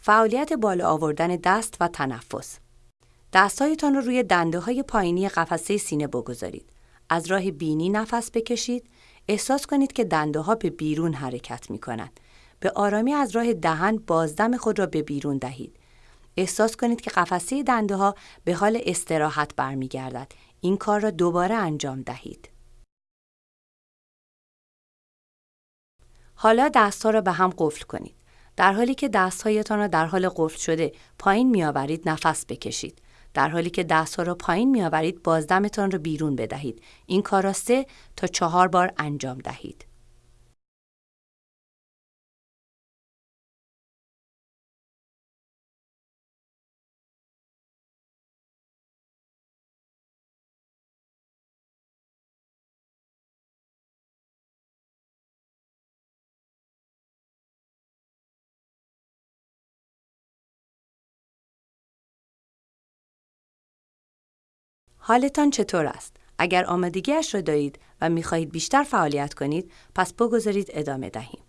فعالیت بالا آوردن دست و تنفس دستهایتان رو روی دنده های پایینی قفسه سینه بگذارید. از راه بینی نفس بکشید. احساس کنید که دنده ها به بیرون حرکت می کنند. به آرامی از راه دهن بازدم خود را به بیرون دهید. احساس کنید که قفسه دنده ها به حال استراحت برمیگردد. این کار را دوباره انجام دهید. حالا دستها را به هم قفل کنید. در حالی که دستهایتان را در حال قفل شده پایین میآورید نفس بکشید. در حالی که دستها را پایین میآورید بازدمتان را بیرون بدهید. این کار را سه تا چهار بار انجام دهید. حالتان چطور است؟ اگر آمادگیش را دارید و می‌خواهید بیشتر فعالیت کنید پس بگذارید ادامه دهیم.